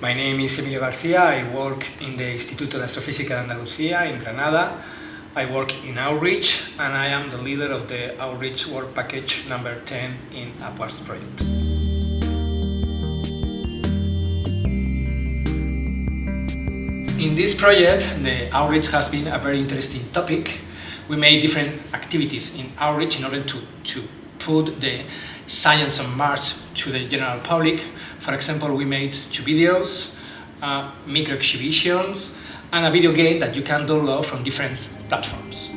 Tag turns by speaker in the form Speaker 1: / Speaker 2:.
Speaker 1: My name is Emilio Garcia. I work in the Instituto de Astrofísica de Andalucía in Granada. I work in outreach and I am the leader of the outreach work package number 10 in Upwards project. In this project, the outreach has been a very interesting topic. We made different activities in outreach in order to, to put the science on Mars to the general public. For example, we made two videos, uh, micro exhibitions, and a video game that you can download from different platforms.